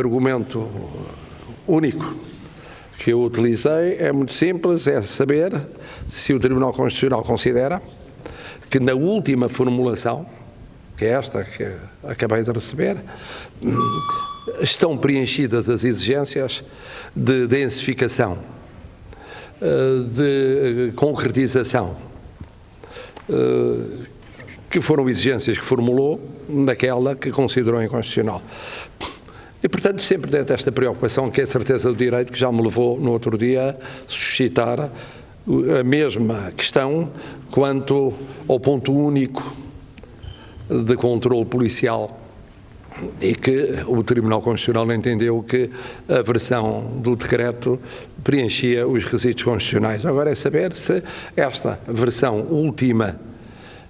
argumento único que eu utilizei é muito simples, é saber se o Tribunal Constitucional considera que na última formulação, que é esta que acabei de receber, estão preenchidas as exigências de densificação, de concretização, que foram exigências que formulou naquela que considerou inconstitucional. E, portanto, sempre dentro desta preocupação, que é a certeza do direito, que já me levou no outro dia a suscitar a mesma questão quanto ao ponto único de controle policial e que o Tribunal Constitucional entendeu que a versão do decreto preenchia os requisitos constitucionais. Agora é saber se esta versão última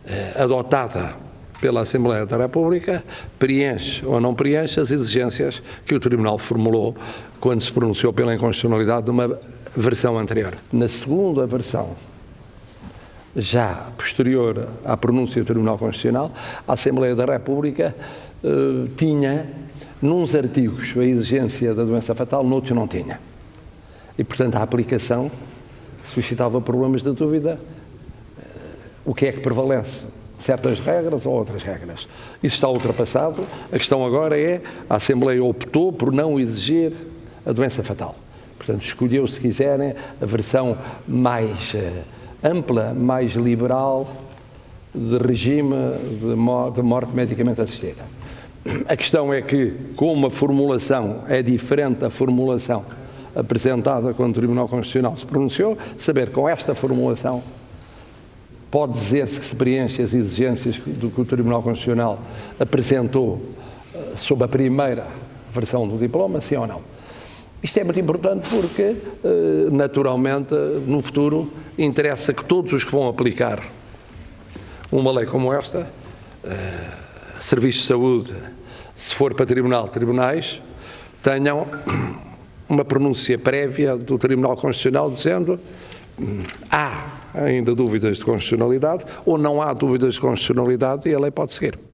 eh, adotada pela Assembleia da República preenche ou não preenche as exigências que o Tribunal formulou quando se pronunciou pela inconstitucionalidade de uma versão anterior. Na segunda versão, já posterior à pronúncia do Tribunal Constitucional, a Assembleia da República eh, tinha, nos artigos, a exigência da doença fatal, noutros não tinha. E, portanto, a aplicação suscitava problemas de dúvida. Eh, o que é que prevalece? Certas regras ou outras regras. Isso está ultrapassado. A questão agora é a Assembleia optou por não exigir a doença fatal. Portanto, escolheu, se quiserem, a versão mais uh, ampla, mais liberal de regime de morte medicamente assistida. A questão é que, como a formulação é diferente da formulação apresentada quando o Tribunal Constitucional se pronunciou, saber com esta formulação pode dizer-se que se preenche as exigências do que o Tribunal Constitucional apresentou eh, sob a primeira versão do diploma, sim ou não. Isto é muito importante porque, eh, naturalmente, no futuro, interessa que todos os que vão aplicar uma lei como esta, eh, serviços de saúde, se for para tribunal, tribunais, tenham uma pronúncia prévia do Tribunal Constitucional dizendo hum, há ainda dúvidas de constitucionalidade ou não há dúvidas de constitucionalidade e a lei pode seguir.